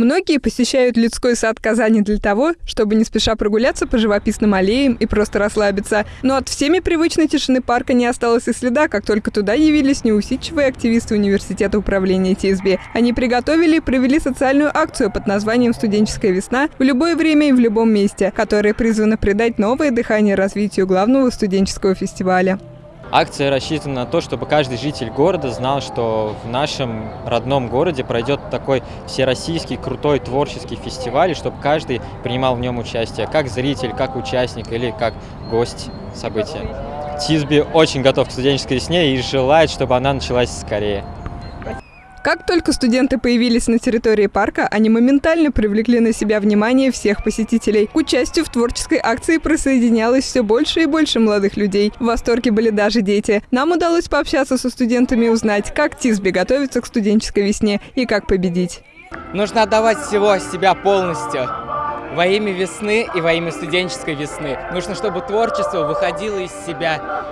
Многие посещают людской сад Казани для того, чтобы не спеша прогуляться по живописным аллеям и просто расслабиться. Но от всеми привычной тишины парка не осталось и следа, как только туда явились неусидчивые активисты Университета управления ТСБ. Они приготовили и провели социальную акцию под названием «Студенческая весна» в любое время и в любом месте, которая призвана придать новое дыхание развитию главного студенческого фестиваля. Акция рассчитана на то, чтобы каждый житель города знал, что в нашем родном городе пройдет такой всероссийский крутой творческий фестиваль, и чтобы каждый принимал в нем участие, как зритель, как участник или как гость события. Тисби очень готов к студенческой весне и желает, чтобы она началась скорее. Как только студенты появились на территории парка, они моментально привлекли на себя внимание всех посетителей. К участию в творческой акции присоединялось все больше и больше молодых людей. В восторге были даже дети. Нам удалось пообщаться со студентами и узнать, как Тисби готовится к студенческой весне и как победить. Нужно отдавать всего себя полностью во имя весны и во имя студенческой весны. Нужно, чтобы творчество выходило из себя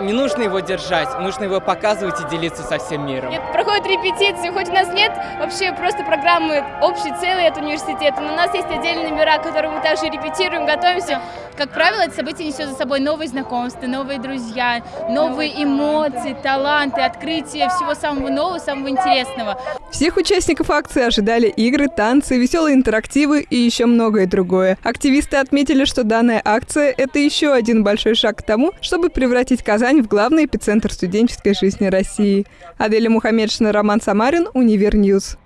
не нужно его держать, нужно его показывать и делиться со всем миром. Нет, проходят репетиции, хоть у нас нет вообще просто программы общей целой от университета, но у нас есть отдельные номера, которые мы также репетируем, готовимся. Как правило, это событие несет за собой новые знакомства, новые друзья, новые эмоции, таланты, открытия всего самого нового, самого интересного. Всех участников акции ожидали игры, танцы, веселые интерактивы и еще многое другое. Активисты отметили, что данная акция – это еще один большой шаг к тому, чтобы превратить Казань в главный эпицентр студенческой жизни России. Аделя Мухаммедшина, Роман Самарин, UniverNews.